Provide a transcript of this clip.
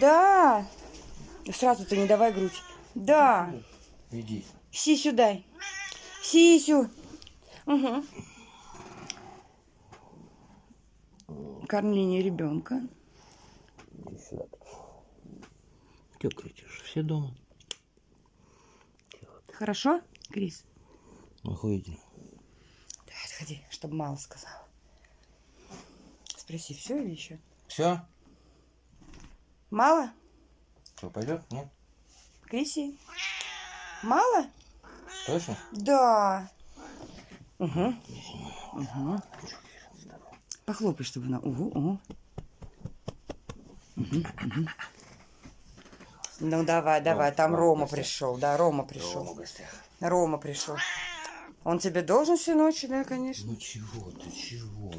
Да. Сразу ты не давай грудь. Да. Иди. Сисю дай. Сисю. Угу. Кормление ребенка. Иди сюда. Че кричишь? Все дома? Хорошо, Крис? Охуительно. Давай, отходи, чтобы мало сказал. Спроси, все или еще? Все? Мало? Что, пойдет? Нет? Криси? Мало? Точно? Да. Угу. Угу. Похлопай, чтобы она... Угу, угу. Угу, угу. Ну давай, давай, там Рома Рома пришел, да, Рома пришел. гостях. Рома пришел. Он тебе должен всю ночь, да, конечно. Ну чего ты, чего?